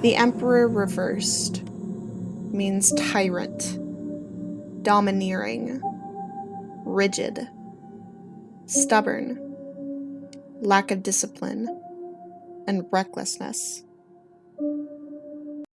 The Emperor reversed means tyrant, domineering, rigid, stubborn, lack of discipline, and recklessness.